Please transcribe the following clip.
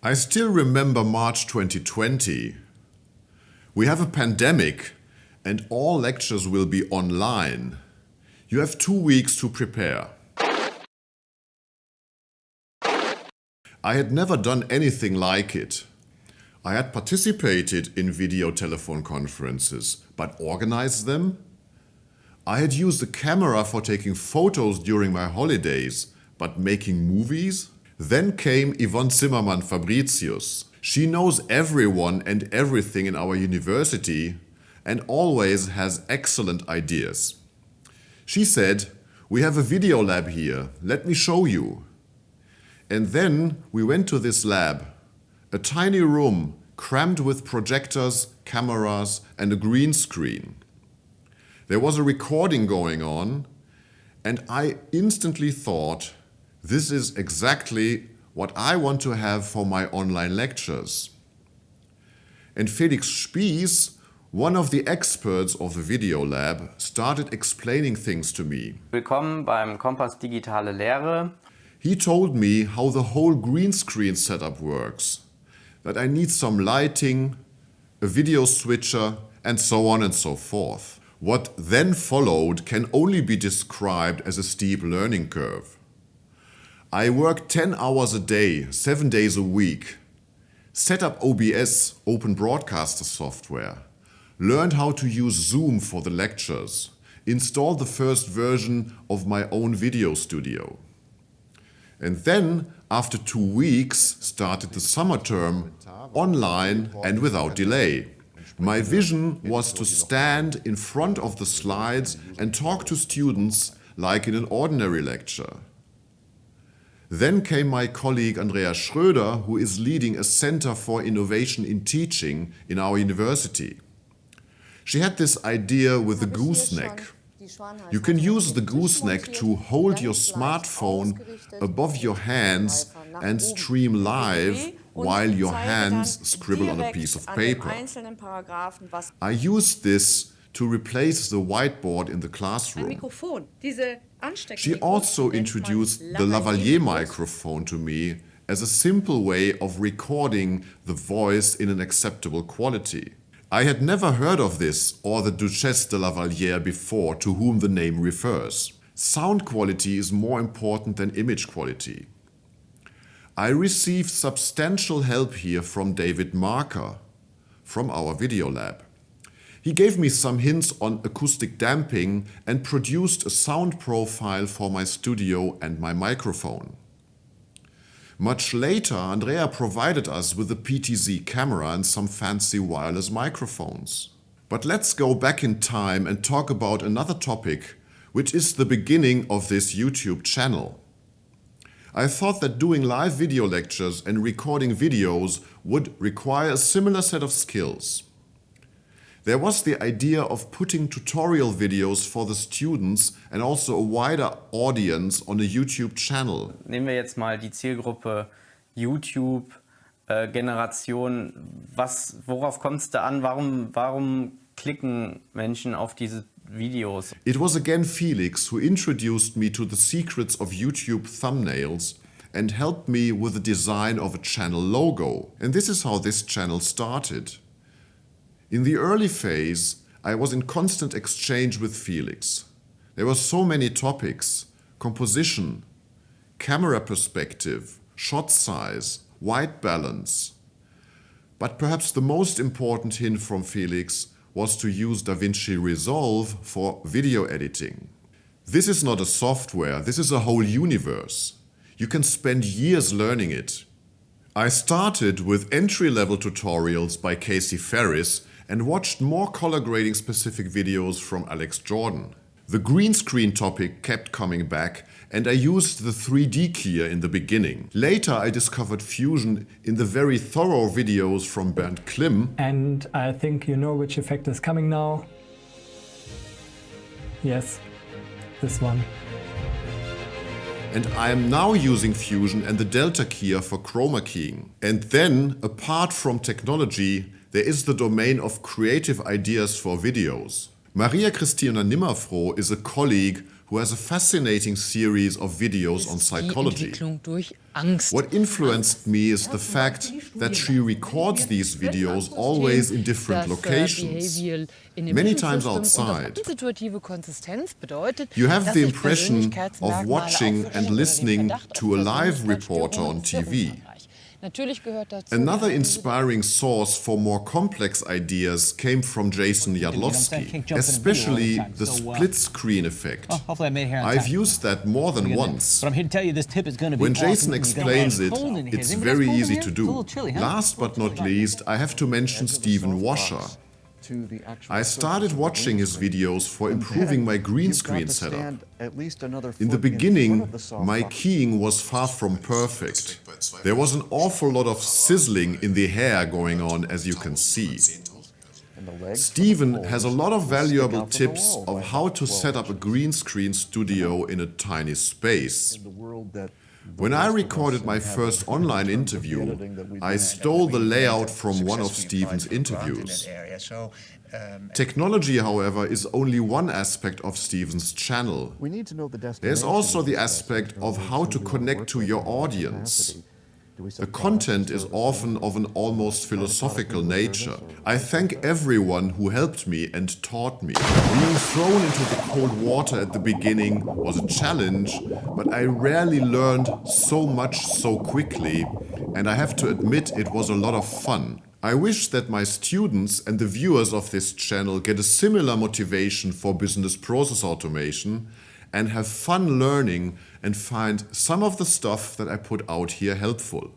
I still remember March 2020. We have a pandemic and all lectures will be online. You have two weeks to prepare. I had never done anything like it. I had participated in video telephone conferences, but organized them? I had used a camera for taking photos during my holidays, but making movies? Then came Yvonne Zimmermann Fabricius. She knows everyone and everything in our university and always has excellent ideas. She said, we have a video lab here, let me show you. And then we went to this lab, a tiny room crammed with projectors, cameras and a green screen. There was a recording going on and I instantly thought, this is exactly what I want to have for my online lectures. And Felix Spies, one of the experts of the video lab, started explaining things to me. Willkommen beim Kompass Digitale Lehre. He told me how the whole green screen setup works, that I need some lighting, a video switcher and so on and so forth. What then followed can only be described as a steep learning curve. I worked 10 hours a day, 7 days a week, set up OBS, Open Broadcaster software, learned how to use Zoom for the lectures, installed the first version of my own video studio. And then, after two weeks, started the summer term, online and without delay. My vision was to stand in front of the slides and talk to students like in an ordinary lecture. Then came my colleague Andrea Schröder, who is leading a Center for Innovation in Teaching in our university. She had this idea with the gooseneck. You can use the gooseneck to hold your smartphone above your hands and stream live while your hands scribble on a piece of paper. I used this to replace the whiteboard in the classroom. She also introduced the lavalier microphone to me as a simple way of recording the voice in an acceptable quality. I had never heard of this or the Duchesse de Lavalier before to whom the name refers. Sound quality is more important than image quality. I received substantial help here from David Marker from our video lab. He gave me some hints on acoustic damping and produced a sound profile for my studio and my microphone. Much later, Andrea provided us with a PTZ camera and some fancy wireless microphones. But let's go back in time and talk about another topic, which is the beginning of this YouTube channel. I thought that doing live video lectures and recording videos would require a similar set of skills. There was the idea of putting tutorial videos for the students and also a wider audience on a YouTube channel. Nehmen wir jetzt mal die Zielgruppe YouTube äh, Generation. Was, worauf kommt es da an? Warum, warum klicken Menschen auf diese Videos? It was again Felix who introduced me to the secrets of YouTube thumbnails and helped me with the design of a channel logo. And this is how this channel started. In the early phase, I was in constant exchange with Felix. There were so many topics, composition, camera perspective, shot size, white balance. But perhaps the most important hint from Felix was to use DaVinci Resolve for video editing. This is not a software, this is a whole universe. You can spend years learning it. I started with entry-level tutorials by Casey Faris and watched more color grading specific videos from Alex Jordan. The green screen topic kept coming back and I used the 3D keyer in the beginning. Later I discovered Fusion in the very thorough videos from Bernd Klimm. And I think you know which effect is coming now. Yes, this one. And I am now using Fusion and the Delta keyer for chroma keying. And then, apart from technology, there is the domain of creative ideas for videos. Maria Christina Nimmerfroh is a colleague who has a fascinating series of videos on psychology. Entwicklung durch Angst. What influenced me is the fact that she records these videos always in different äh, locations, many times outside. das Situative Konsistenz bedeutet, You have the impression of watching and listening to a live reporter on TV. Another inspiring source for more complex ideas came from Jason saying? Yadlovski, Can't jump in a video all especially the time. the So, uh, split screen effect. I made it here on I've used that more than Look at that. once. But I'm here to tell you this tip is going to be When. Jason explains it, cold in here. it's very easy to It's a little do. Last but not least, I have to mention Stephen Washer. I started watching his videos for improving my green screen setup. In the beginning, my keying was far from perfect. There was an awful lot of sizzling in the hair going on, as you can see. Stephen has a lot of valuable tips of how to set up a green screen studio in a tiny space. When I recorded my first online interview, I stole the layout from one of Stephen's interviews. Technology, however, is only one aspect of Stephen's channel. There's also the aspect of how to connect to your audience. The content is often of an almost philosophical nature. I thank everyone who helped me and taught me. Being thrown into the cold water at the beginning was a challenge, but I rarely learned so much so quickly, and I have to admit it was a lot of fun. I wish that my students and the viewers of this channel get a similar motivation for business process automation and have fun learning and find some of the stuff that I put out here helpful.